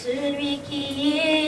すび消え